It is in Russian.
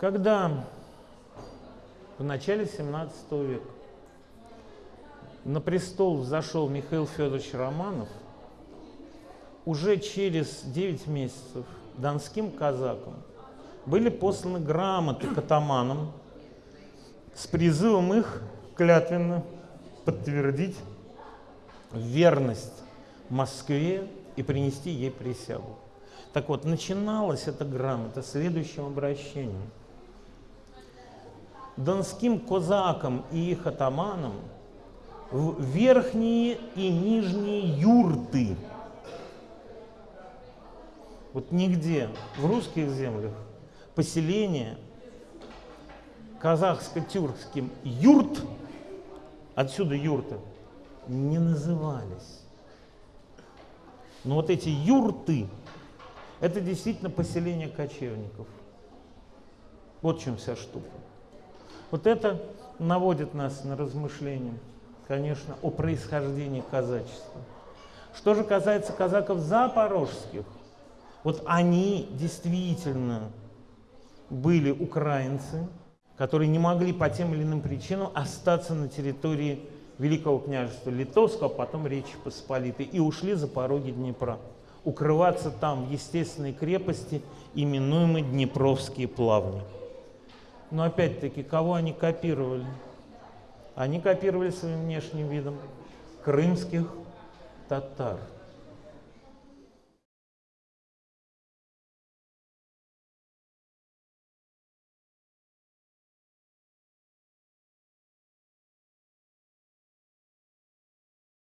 Когда в начале 17 века на престол взошел Михаил Федорович Романов, уже через 9 месяцев донским казакам были посланы грамоты к атаманам с призывом их клятвенно подтвердить верность Москве и принести ей присягу. Так вот, начиналась эта грамота следующим обращением. Донским козакам и их атаманам в верхние и нижние юрты. Вот нигде в русских землях поселение казахско-тюркским юрт, отсюда юрты, не назывались. Но вот эти юрты, это действительно поселение кочевников. Вот в чем вся штука. Вот это наводит нас на размышления, конечно, о происхождении казачества. Что же касается казаков запорожских, вот они действительно были украинцы, которые не могли по тем или иным причинам остаться на территории Великого княжества Литовского, а потом Речи Посполитой, и ушли за пороги Днепра, укрываться там в естественной крепости, именуемой Днепровские плавни. Но опять-таки, кого они копировали? Они копировали своим внешним видом крымских татар.